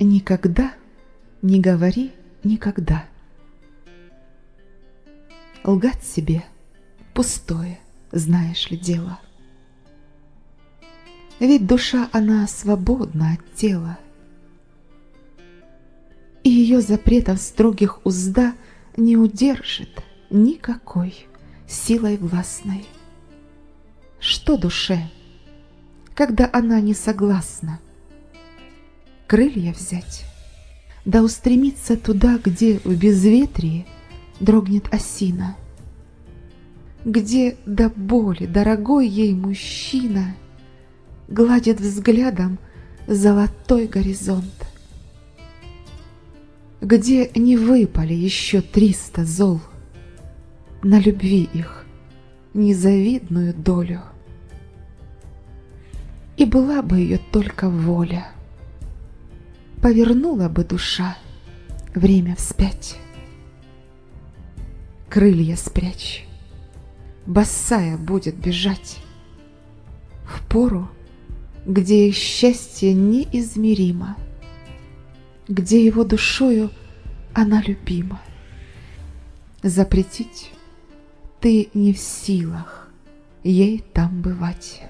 Никогда не говори никогда. Лгать себе пустое, знаешь ли, дело. Ведь душа, она свободна от тела. И ее запретов строгих узда не удержит никакой силой властной. Что душе, когда она не согласна? Крылья взять, да устремиться туда, где в безветрии дрогнет осина, где до боли дорогой ей мужчина гладит взглядом золотой горизонт, где не выпали еще триста зол, на любви их незавидную долю. И была бы ее только воля, повернула бы душа время вспять. Крылья спрячь, босая будет бежать в пору, где их счастье неизмеримо, где его душою она любима. Запретить ты не в силах ей там бывать.